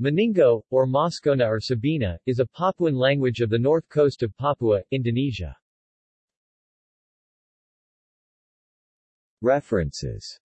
Maningo, or Moscona or Sabina, is a Papuan language of the north coast of Papua, Indonesia. References